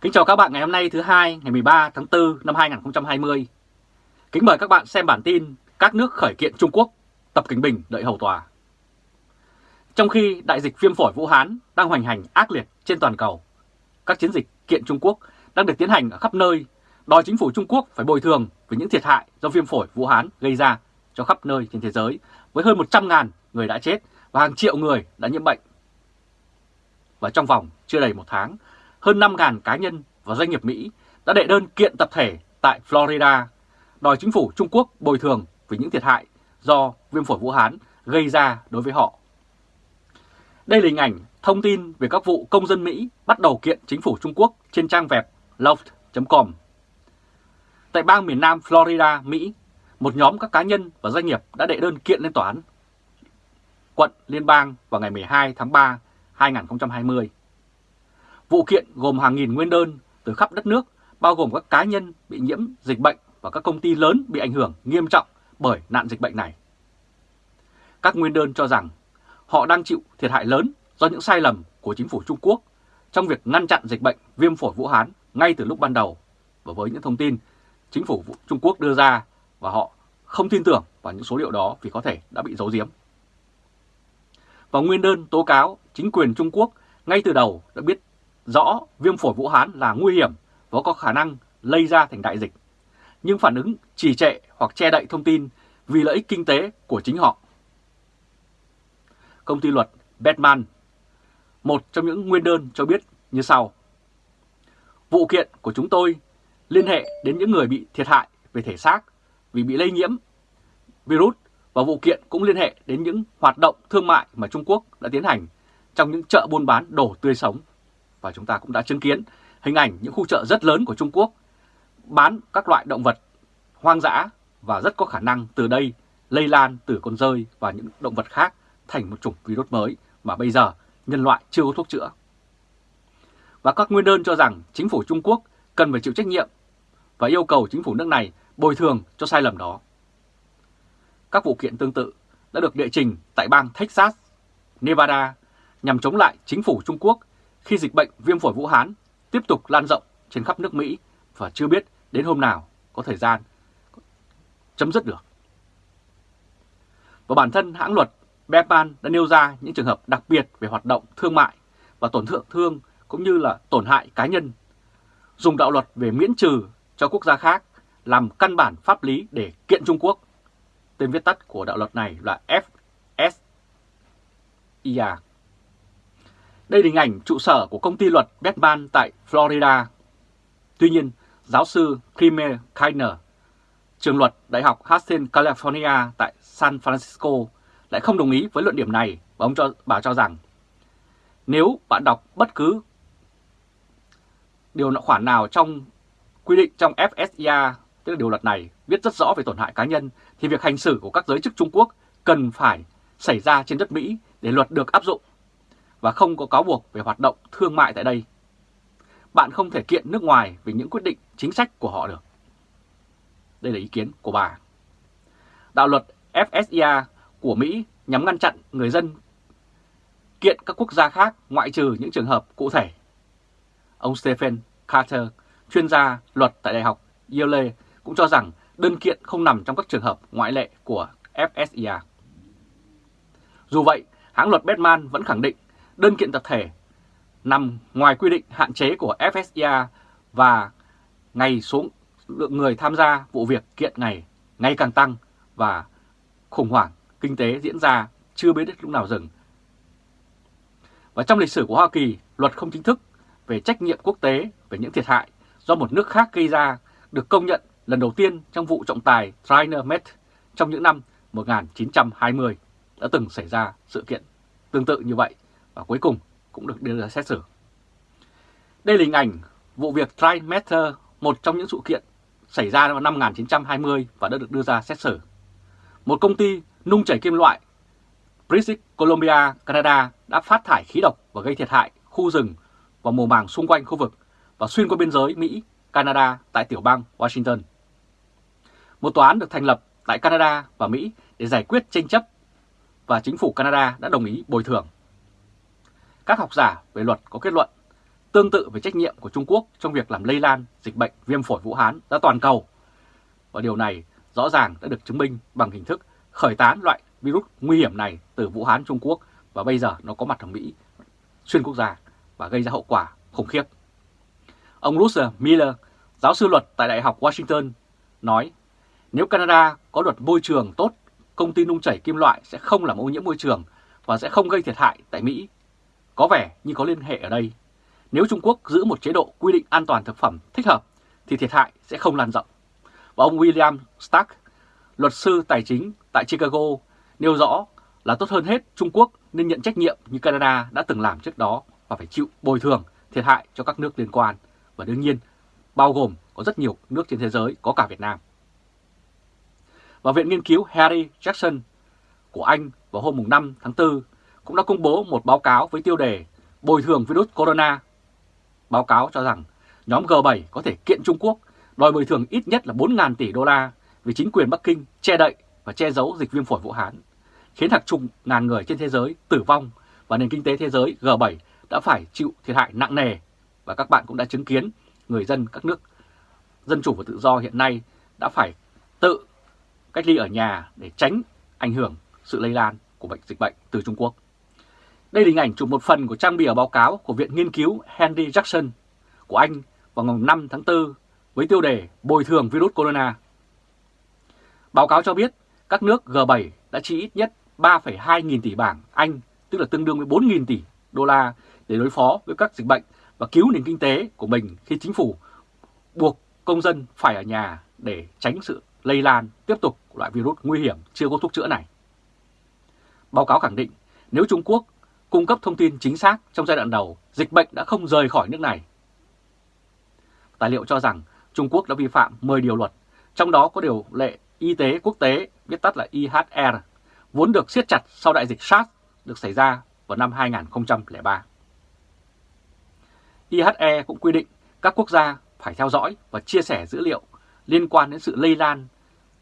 Kính chào các bạn ngày hôm nay thứ hai ngày 13 tháng 4 năm 2020. Kính mời các bạn xem bản tin các nước khởi kiện Trung Quốc, Tập Kính Bình đợi hầu tòa. Trong khi đại dịch viêm phổi Vũ Hán đang hoành hành ác liệt trên toàn cầu, các chiến dịch kiện Trung Quốc đang được tiến hành ở khắp nơi, đòi chính phủ Trung Quốc phải bồi thường về những thiệt hại do viêm phổi Vũ Hán gây ra cho khắp nơi trên thế giới với hơn 100.000 người đã chết và hàng triệu người đã nhiễm bệnh. Và trong vòng chưa đầy một tháng, hơn 5.000 cá nhân và doanh nghiệp Mỹ đã đệ đơn kiện tập thể tại Florida đòi chính phủ Trung Quốc bồi thường về những thiệt hại do viêm phổi Vũ Hán gây ra đối với họ. Đây là hình ảnh thông tin về các vụ công dân Mỹ bắt đầu kiện chính phủ Trung Quốc trên trang web loft.com. Tại bang miền Nam Florida, Mỹ, một nhóm các cá nhân và doanh nghiệp đã đệ đơn kiện lên tòa án quận liên bang vào ngày 12 tháng 3, 2020. Vụ kiện gồm hàng nghìn nguyên đơn từ khắp đất nước, bao gồm các cá nhân bị nhiễm dịch bệnh và các công ty lớn bị ảnh hưởng nghiêm trọng bởi nạn dịch bệnh này. Các nguyên đơn cho rằng họ đang chịu thiệt hại lớn do những sai lầm của chính phủ Trung Quốc trong việc ngăn chặn dịch bệnh viêm phổi Vũ Hán ngay từ lúc ban đầu và với những thông tin chính phủ Trung Quốc đưa ra và họ không tin tưởng vào những số liệu đó vì có thể đã bị giấu giếm. Và nguyên đơn tố cáo chính quyền Trung Quốc ngay từ đầu đã biết rõ viêm phổi Vũ Hán là nguy hiểm và có khả năng lây ra thành đại dịch, nhưng phản ứng trì trệ hoặc che đậy thông tin vì lợi ích kinh tế của chính họ. Công ty luật Batman, một trong những nguyên đơn cho biết như sau. Vụ kiện của chúng tôi liên hệ đến những người bị thiệt hại về thể xác vì bị lây nhiễm virus và vụ kiện cũng liên hệ đến những hoạt động thương mại mà Trung Quốc đã tiến hành trong những chợ buôn bán đồ tươi sống. Và chúng ta cũng đã chứng kiến hình ảnh những khu chợ rất lớn của Trung Quốc bán các loại động vật hoang dã và rất có khả năng từ đây lây lan từ con rơi và những động vật khác thành một chủng virus mới mà bây giờ nhân loại chưa có thuốc chữa. Và các nguyên đơn cho rằng chính phủ Trung Quốc cần phải chịu trách nhiệm và yêu cầu chính phủ nước này bồi thường cho sai lầm đó. Các vụ kiện tương tự đã được đệ trình tại bang Texas, Nevada nhằm chống lại chính phủ Trung Quốc khi dịch bệnh viêm phổi Vũ Hán tiếp tục lan rộng trên khắp nước Mỹ và chưa biết đến hôm nào có thời gian chấm dứt được. Và bản thân hãng luật Bepan đã nêu ra những trường hợp đặc biệt về hoạt động thương mại và tổn thương thương cũng như là tổn hại cá nhân, dùng đạo luật về miễn trừ cho quốc gia khác làm căn bản pháp lý để kiện Trung Quốc. Tên viết tắt của đạo luật này là FSIA. Đây là hình ảnh trụ sở của công ty luật Batman tại Florida. Tuy nhiên, giáo sư Kramer Kainer, trường luật Đại học Hastings, California tại San Francisco lại không đồng ý với luận điểm này và ông cho bà cho rằng nếu bạn đọc bất cứ điều khoản nào trong quy định trong FSIA, tức là điều luật này, viết rất rõ về tổn hại cá nhân, thì việc hành xử của các giới chức Trung Quốc cần phải xảy ra trên đất Mỹ để luật được áp dụng và không có cáo buộc về hoạt động thương mại tại đây. Bạn không thể kiện nước ngoài về những quyết định chính sách của họ được. Đây là ý kiến của bà. Đạo luật FSIA của Mỹ nhằm ngăn chặn người dân kiện các quốc gia khác ngoại trừ những trường hợp cụ thể. Ông Stephen Carter, chuyên gia luật tại Đại học Yale cũng cho rằng đơn kiện không nằm trong các trường hợp ngoại lệ của FSIA. Dù vậy, hãng luật Batman vẫn khẳng định đơn kiện tập thể nằm ngoài quy định hạn chế của FSIA và ngày số lượng người tham gia vụ việc kiện này ngày càng tăng và khủng hoảng kinh tế diễn ra chưa biết lúc nào dừng. Và trong lịch sử của Hoa Kỳ, luật không chính thức về trách nhiệm quốc tế về những thiệt hại do một nước khác gây ra được công nhận lần đầu tiên trong vụ trọng tài Trinermet trong những năm 1920 đã từng xảy ra sự kiện tương tự như vậy và cuối cùng cũng được đưa ra xét xử. Đây là hình ảnh vụ việc Trimeter, một trong những sự kiện xảy ra vào năm 1920 và đã được đưa ra xét xử. Một công ty nung chảy kim loại British Columbia, Canada đã phát thải khí độc và gây thiệt hại khu rừng và mùa màng xung quanh khu vực và xuyên qua biên giới Mỹ, Canada tại tiểu bang Washington. Một tòa án được thành lập tại Canada và Mỹ để giải quyết tranh chấp và chính phủ Canada đã đồng ý bồi thường. Các học giả về luật có kết luận tương tự về trách nhiệm của Trung Quốc trong việc làm lây lan dịch bệnh viêm phổi Vũ Hán ra toàn cầu. Và điều này rõ ràng đã được chứng minh bằng hình thức khởi tán loại virus nguy hiểm này từ Vũ Hán Trung Quốc và bây giờ nó có mặt ở Mỹ xuyên quốc gia và gây ra hậu quả khủng khiếp. Ông Russell Miller, giáo sư luật tại Đại học Washington, nói nếu Canada có luật môi trường tốt, công ty nung chảy kim loại sẽ không làm ô nhiễm môi trường và sẽ không gây thiệt hại tại Mỹ. Có vẻ như có liên hệ ở đây. Nếu Trung Quốc giữ một chế độ quy định an toàn thực phẩm thích hợp thì thiệt hại sẽ không lan rộng. Và ông William Stark, luật sư tài chính tại Chicago, nêu rõ là tốt hơn hết Trung Quốc nên nhận trách nhiệm như Canada đã từng làm trước đó và phải chịu bồi thường thiệt hại cho các nước liên quan và đương nhiên bao gồm có rất nhiều nước trên thế giới có cả Việt Nam. Và Viện Nghiên cứu Harry Jackson của Anh vào hôm 5 tháng 4 cũng đã công bố một báo cáo với tiêu đề Bồi thường virus corona. Báo cáo cho rằng nhóm G7 có thể kiện Trung Quốc đòi bồi thường ít nhất là 4.000 tỷ đô la vì chính quyền Bắc Kinh che đậy và che giấu dịch viêm phổi Vũ Hán, khiến hàng chục ngàn người trên thế giới tử vong và nền kinh tế thế giới G7 đã phải chịu thiệt hại nặng nề. Và các bạn cũng đã chứng kiến người dân các nước dân chủ và tự do hiện nay đã phải tự cách ly ở nhà để tránh ảnh hưởng sự lây lan của bệnh dịch bệnh từ Trung Quốc. Đây là hình ảnh chụp một phần của trang bìa báo cáo của Viện Nghiên cứu Henry Jackson của Anh vào ngày 5 tháng 4 với tiêu đề Bồi thường virus corona. Báo cáo cho biết các nước G7 đã chi ít nhất 3,2 nghìn tỷ bảng Anh, tức là tương đương với 4 nghìn tỷ đô la để đối phó với các dịch bệnh và cứu nền kinh tế của mình khi chính phủ buộc công dân phải ở nhà để tránh sự lây lan tiếp tục của loại virus nguy hiểm chưa có thuốc chữa này. Báo cáo khẳng định nếu Trung Quốc cung cấp thông tin chính xác trong giai đoạn đầu, dịch bệnh đã không rời khỏi nước này. Tài liệu cho rằng Trung Quốc đã vi phạm 10 điều luật, trong đó có điều lệ y tế quốc tế, viết tắt là IHR, vốn được siết chặt sau đại dịch SARS được xảy ra vào năm 2003. IHE cũng quy định các quốc gia phải theo dõi và chia sẻ dữ liệu liên quan đến sự lây lan,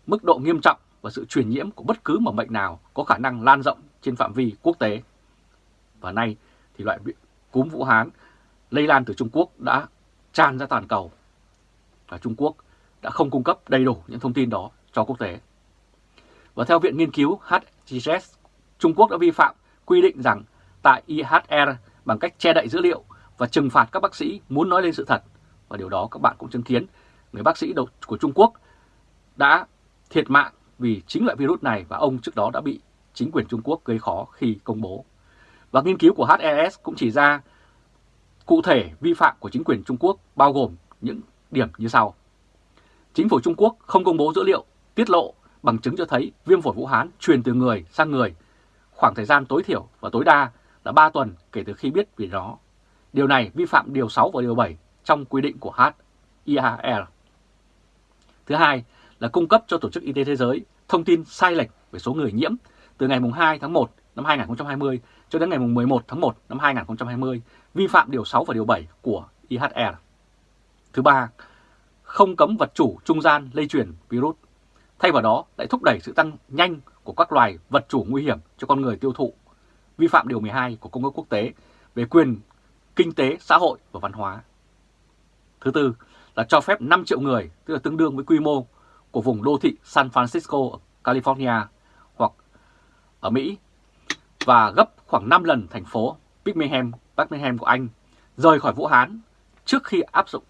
mức độ nghiêm trọng và sự truyền nhiễm của bất cứ một bệnh nào có khả năng lan rộng trên phạm vi quốc tế. Và nay thì loại cúm Vũ Hán lây lan từ Trung Quốc đã tràn ra toàn cầu và Trung Quốc đã không cung cấp đầy đủ những thông tin đó cho quốc tế. Và theo Viện Nghiên cứu HGS, Trung Quốc đã vi phạm quy định rằng tại IHR bằng cách che đậy dữ liệu và trừng phạt các bác sĩ muốn nói lên sự thật. Và điều đó các bạn cũng chứng kiến, người bác sĩ đầu của Trung Quốc đã thiệt mạng vì chính loại virus này và ông trước đó đã bị chính quyền Trung Quốc gây khó khi công bố. Và nghiên cứu của HES cũng chỉ ra cụ thể vi phạm của chính quyền Trung Quốc bao gồm những điểm như sau. Chính phủ Trung Quốc không công bố dữ liệu, tiết lộ bằng chứng cho thấy viêm phổi Vũ Hán truyền từ người sang người khoảng thời gian tối thiểu và tối đa là 3 tuần kể từ khi biết về nó. Điều này vi phạm Điều 6 và Điều 7 trong quy định của HIAR. Thứ hai là cung cấp cho Tổ chức Y tế Thế giới thông tin sai lệch về số người nhiễm từ ngày 2 tháng 1 năm 2020 cho đến ngày 11 tháng 1 năm 2020, vi phạm Điều 6 và Điều 7 của IHR. E Thứ ba, không cấm vật chủ trung gian lây truyền virus. Thay vào đó lại thúc đẩy sự tăng nhanh của các loài vật chủ nguy hiểm cho con người tiêu thụ, vi phạm Điều 12 của Công ước Quốc tế về quyền kinh tế, xã hội và văn hóa. Thứ tư là cho phép 5 triệu người, tức là tương đương với quy mô của vùng đô thị San Francisco, California hoặc ở Mỹ và gấp khoảng 5 lần thành phố Birmingham, Birmingham của Anh rời khỏi Vũ Hán trước khi áp dụng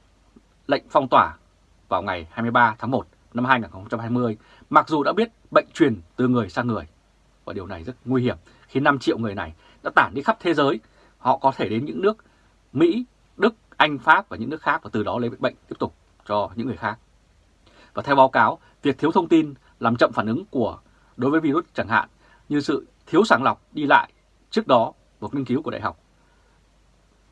lệnh phong tỏa vào ngày 23 tháng 1 năm 2020, mặc dù đã biết bệnh truyền từ người sang người. Và điều này rất nguy hiểm khi 5 triệu người này đã tản đi khắp thế giới. Họ có thể đến những nước Mỹ, Đức, Anh, Pháp và những nước khác và từ đó lấy bệnh tiếp tục cho những người khác. Và theo báo cáo, việc thiếu thông tin làm chậm phản ứng của đối với virus chẳng hạn như sự thiếu sàng lọc đi lại trước đó một nghiên cứu của đại học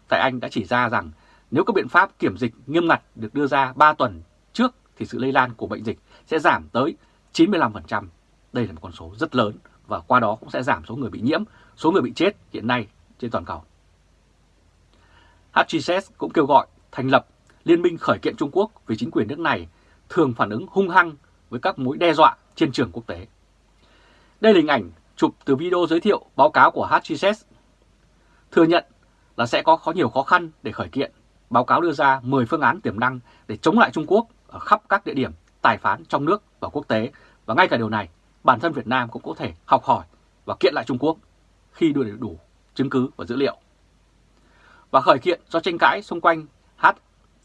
tại Anh đã chỉ ra rằng nếu các biện pháp kiểm dịch nghiêm ngặt được đưa ra 3 tuần trước thì sự lây lan của bệnh dịch sẽ giảm tới 95%. Đây là một con số rất lớn và qua đó cũng sẽ giảm số người bị nhiễm, số người bị chết hiện nay trên toàn cầu. HGS cũng kêu gọi thành lập Liên minh khởi kiện Trung Quốc vì chính quyền nước này thường phản ứng hung hăng với các mối đe dọa trên trường quốc tế. Đây là hình ảnh chụp từ video giới thiệu báo cáo của HCS thừa nhận là sẽ có khó nhiều khó khăn để khởi kiện báo cáo đưa ra 10 phương án tiềm năng để chống lại Trung Quốc ở khắp các địa điểm tài phán trong nước và quốc tế. Và ngay cả điều này, bản thân Việt Nam cũng có thể học hỏi và kiện lại Trung Quốc khi đưa đủ chứng cứ và dữ liệu. Và khởi kiện do tranh cãi xung quanh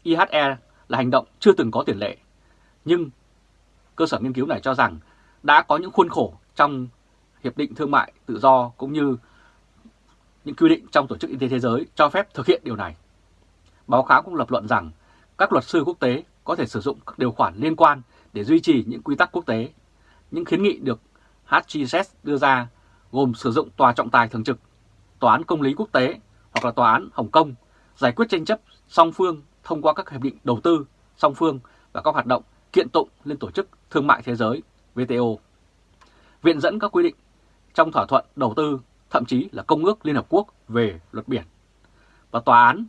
HIHE là hành động chưa từng có tiền lệ. Nhưng cơ sở nghiên cứu này cho rằng đã có những khuôn khổ trong Hiệp định Thương mại Tự do cũng như những quy định trong Tổ chức Y tế Thế giới cho phép thực hiện điều này. Báo cáo cũng lập luận rằng các luật sư quốc tế có thể sử dụng các điều khoản liên quan để duy trì những quy tắc quốc tế. Những khuyến nghị được HGS đưa ra gồm sử dụng tòa trọng tài thường trực, tòa án công lý quốc tế hoặc là tòa án Hồng Kông giải quyết tranh chấp song phương thông qua các hiệp định đầu tư song phương và các hoạt động kiện tụng lên Tổ chức Thương mại Thế giới WTO. Viện dẫn các quy định trong thỏa thuận đầu tư, thậm chí là Công ước Liên Hợp Quốc về luật biển. Và tòa án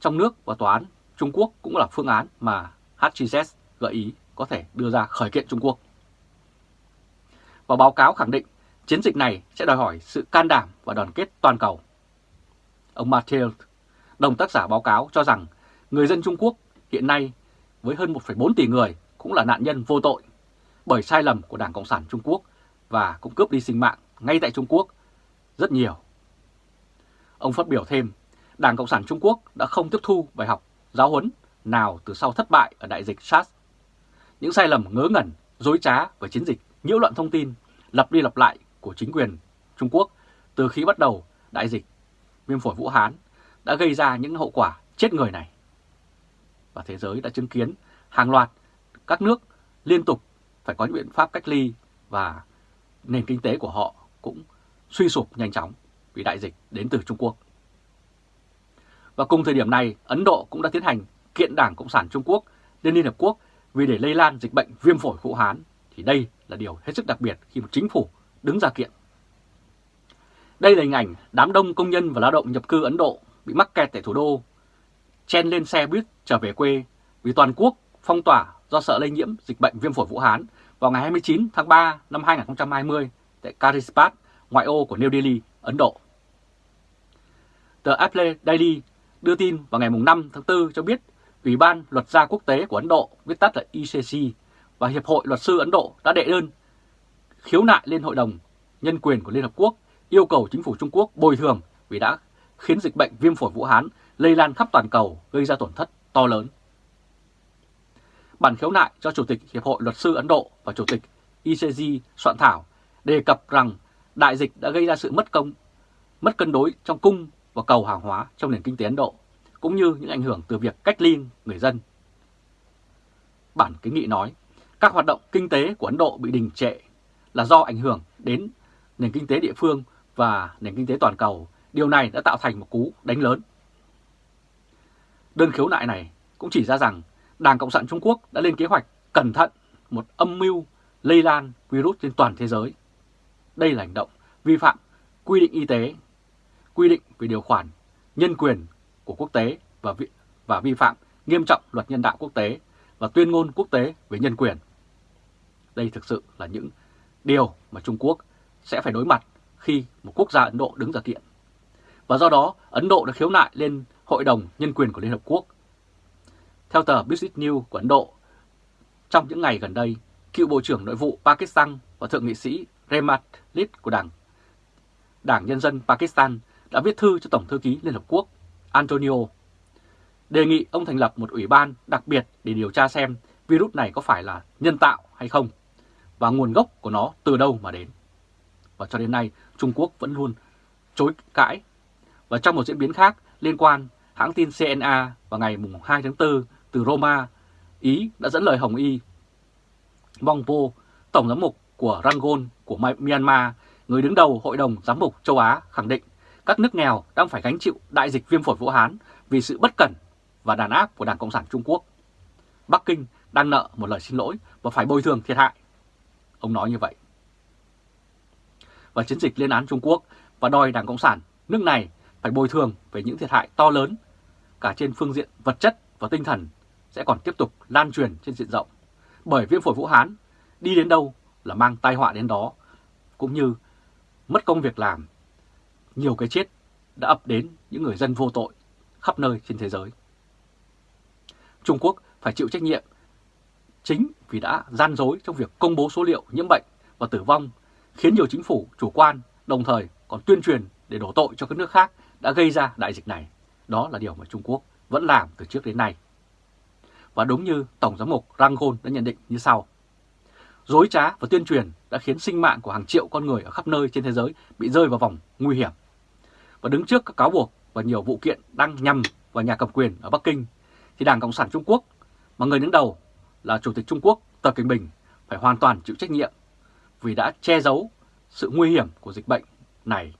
trong nước và tòa án Trung Quốc cũng là phương án mà HGZ gợi ý có thể đưa ra khởi kiện Trung Quốc. Và báo cáo khẳng định chiến dịch này sẽ đòi hỏi sự can đảm và đoàn kết toàn cầu. Ông Mathieu, đồng tác giả báo cáo cho rằng người dân Trung Quốc hiện nay với hơn 1,4 tỷ người cũng là nạn nhân vô tội bởi sai lầm của Đảng Cộng sản Trung Quốc và cũng cướp đi sinh mạng ngay tại Trung Quốc rất nhiều. Ông phát biểu thêm, Đảng Cộng sản Trung Quốc đã không tiếp thu bài học giáo huấn nào từ sau thất bại ở đại dịch SARS. Những sai lầm ngớ ngẩn, dối trá và chiến dịch nhiễu loạn thông tin lặp đi lặp lại của chính quyền Trung Quốc từ khi bắt đầu đại dịch viêm phổi Vũ Hán đã gây ra những hậu quả chết người này. Và thế giới đã chứng kiến hàng loạt các nước liên tục phải có những biện pháp cách ly và nền kinh tế của họ cũng suy sụp nhanh chóng vì đại dịch đến từ Trung Quốc. Và cùng thời điểm này, Ấn Độ cũng đã tiến hành kiện Đảng Cộng sản Trung Quốc lên Liên Hợp Quốc vì để lây lan dịch bệnh viêm phổi Vũ Hán thì đây là điều hết sức đặc biệt khi một chính phủ đứng ra kiện. Đây là hình ảnh đám đông công nhân và lao động nhập cư Ấn Độ bị mắc kẹt tại thủ đô, chen lên xe buýt trở về quê vì toàn quốc phong tỏa do sợ lây nhiễm dịch bệnh viêm phổi Vũ Hán vào ngày 29 tháng 3 năm 2020 tại Karispat, ngoại ô của New Delhi, Ấn Độ. Tờ Apple Daily đưa tin vào ngày 5 tháng 4 cho biết Ủy ban Luật gia Quốc tế của Ấn Độ, viết tắt là ICC, và Hiệp hội Luật sư Ấn Độ đã đệ đơn khiếu nại lên Hội đồng Nhân quyền của Liên Hợp Quốc yêu cầu chính phủ Trung Quốc bồi thường vì đã khiến dịch bệnh viêm phổi Vũ Hán lây lan khắp toàn cầu gây ra tổn thất to lớn. Bản khiếu nại do Chủ tịch Hiệp hội Luật sư Ấn Độ và Chủ tịch ICG soạn thảo đề cập rằng đại dịch đã gây ra sự mất công, mất cân đối trong cung và cầu hàng hóa trong nền kinh tế Ấn Độ, cũng như những ảnh hưởng từ việc cách ly người dân. Bản kiến nghị nói, các hoạt động kinh tế của Ấn Độ bị đình trệ là do ảnh hưởng đến nền kinh tế địa phương và nền kinh tế toàn cầu. Điều này đã tạo thành một cú đánh lớn. Đơn khiếu nại này cũng chỉ ra rằng Đảng Cộng sản Trung Quốc đã lên kế hoạch cẩn thận một âm mưu lây lan virus trên toàn thế giới. Đây là hành động vi phạm quy định y tế, quy định về điều khoản nhân quyền của quốc tế và vi, và vi phạm nghiêm trọng luật nhân đạo quốc tế và tuyên ngôn quốc tế về nhân quyền. Đây thực sự là những điều mà Trung Quốc sẽ phải đối mặt khi một quốc gia Ấn Độ đứng ra kiện. Và do đó, Ấn Độ đã khiếu nại lên Hội đồng Nhân quyền của Liên Hợp Quốc. Theo tờ Business News của Ấn Độ, trong những ngày gần đây, cựu Bộ trưởng Nội vụ Pakistan và Thượng nghị sĩ Rehmat Lid của Đảng Đảng Nhân dân Pakistan đã viết thư cho Tổng thư ký Liên Hợp Quốc Antonio đề nghị ông thành lập một ủy ban đặc biệt để điều tra xem virus này có phải là nhân tạo hay không và nguồn gốc của nó từ đâu mà đến. Và cho đến nay, Trung Quốc vẫn luôn chối cãi. Và trong một diễn biến khác liên quan, hãng tin CNA vào ngày 2 tháng 4 từ Roma, Ý đã dẫn lời Hồng Y. Mongpo, Tổng giám mục của Rangoon của Myanmar, người đứng đầu Hội đồng Giám mục châu Á khẳng định các nước nghèo đang phải gánh chịu đại dịch viêm phổi Vũ Hán vì sự bất cẩn và đàn áp của Đảng Cộng sản Trung Quốc. Bắc Kinh đang nợ một lời xin lỗi và phải bồi thường thiệt hại. Ông nói như vậy. Và chiến dịch lên án Trung Quốc và đòi Đảng Cộng sản nước này phải bồi thường về những thiệt hại to lớn cả trên phương diện vật chất và tinh thần sẽ còn tiếp tục lan truyền trên diện rộng. Bởi viêm phổi Vũ Hán đi đến đâu là mang tai họa đến đó, cũng như mất công việc làm, nhiều cái chết đã ập đến những người dân vô tội khắp nơi trên thế giới. Trung Quốc phải chịu trách nhiệm chính vì đã gian dối trong việc công bố số liệu nhiễm bệnh và tử vong, khiến nhiều chính phủ chủ quan, đồng thời còn tuyên truyền để đổ tội cho các nước khác đã gây ra đại dịch này. Đó là điều mà Trung Quốc vẫn làm từ trước đến nay. Và đúng như Tổng giám mục Rangon đã nhận định như sau. Dối trá và tuyên truyền đã khiến sinh mạng của hàng triệu con người ở khắp nơi trên thế giới bị rơi vào vòng nguy hiểm. Và đứng trước các cáo buộc và nhiều vụ kiện đang nhằm vào nhà cầm quyền ở Bắc Kinh, thì Đảng Cộng sản Trung Quốc mà người đứng đầu là Chủ tịch Trung Quốc Tập Cận Bình phải hoàn toàn chịu trách nhiệm vì đã che giấu sự nguy hiểm của dịch bệnh này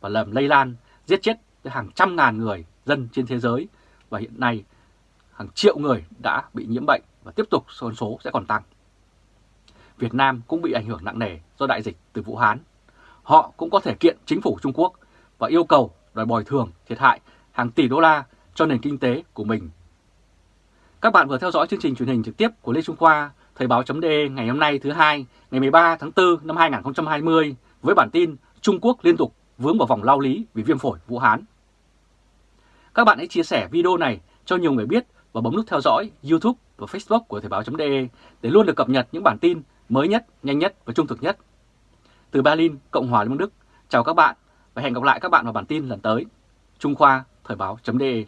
và làm lây lan, giết chết hàng trăm ngàn người dân trên thế giới và hiện nay hàng triệu người đã bị nhiễm bệnh và tiếp tục số số sẽ còn tăng. Việt Nam cũng bị ảnh hưởng nặng nề do đại dịch từ Vũ Hán. Họ cũng có thể kiện chính phủ Trung Quốc và yêu cầu đòi bồi thường thiệt hại hàng tỷ đô la cho nền kinh tế của mình. Các bạn vừa theo dõi chương trình truyền hình trực tiếp của Lê Trung Khoa, Thời báo.de ngày hôm nay thứ hai, ngày 13 tháng 4 năm 2020 với bản tin Trung Quốc liên tục vướng vào vòng lao lý vì viêm phổi Vũ Hán. Các bạn hãy chia sẻ video này cho nhiều người biết và bấm nút theo dõi YouTube và Facebook của Thời báo.de để luôn được cập nhật những bản tin mới nhất, nhanh nhất và trung thực nhất. Từ Berlin, Cộng hòa Liên bang Đức, chào các bạn và hẹn gặp lại các bạn vào bản tin lần tới. Trung Khoa, Thời báo.de